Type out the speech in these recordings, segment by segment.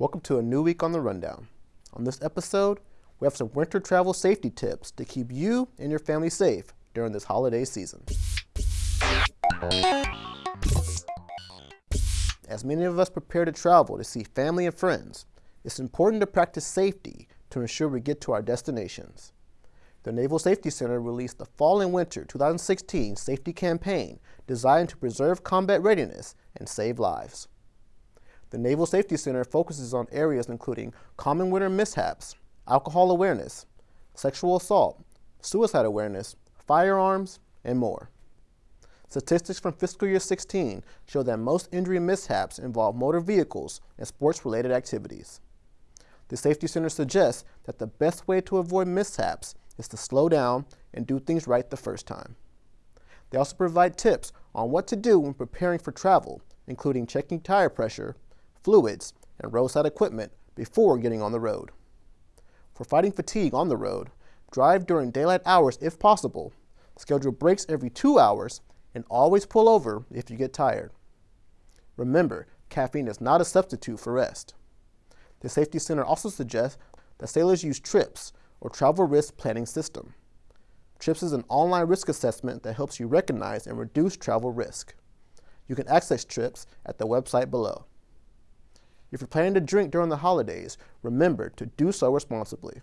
Welcome to a new week on the Rundown. On this episode, we have some winter travel safety tips to keep you and your family safe during this holiday season. As many of us prepare to travel to see family and friends, it's important to practice safety to ensure we get to our destinations. The Naval Safety Center released the Fall and Winter 2016 Safety Campaign designed to preserve combat readiness and save lives. The Naval Safety Center focuses on areas including common winter mishaps, alcohol awareness, sexual assault, suicide awareness, firearms, and more. Statistics from fiscal year 16 show that most injury mishaps involve motor vehicles and sports-related activities. The Safety Center suggests that the best way to avoid mishaps is to slow down and do things right the first time. They also provide tips on what to do when preparing for travel, including checking tire pressure fluids, and roadside equipment before getting on the road. For fighting fatigue on the road, drive during daylight hours if possible, schedule breaks every two hours, and always pull over if you get tired. Remember, caffeine is not a substitute for rest. The Safety Center also suggests that sailors use TRIPS, or Travel Risk Planning System. TRIPS is an online risk assessment that helps you recognize and reduce travel risk. You can access TRIPS at the website below. If you're planning to drink during the holidays, remember to do so responsibly.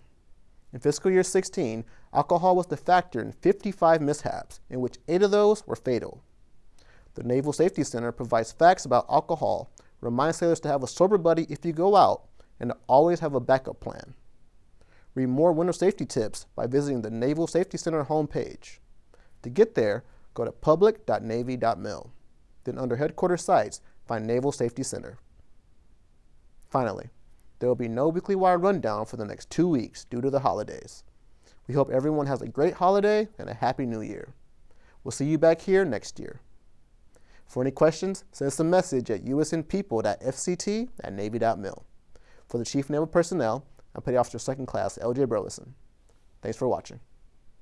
In fiscal year 16, alcohol was the factor in 55 mishaps, in which eight of those were fatal. The Naval Safety Center provides facts about alcohol, reminds sailors to have a sober buddy if you go out, and to always have a backup plan. Read more winter safety tips by visiting the Naval Safety Center homepage. To get there, go to public.navy.mil. Then under Headquarters Sites, find Naval Safety Center. Finally, there will be no weekly wire rundown for the next two weeks due to the holidays. We hope everyone has a great holiday and a happy new year. We'll see you back here next year. For any questions, send us a message at usnpeople.fct at navy.mil. For the Chief Naval Personnel, I'm Petty Officer 2nd Class L.J. Burleson. Thanks for watching.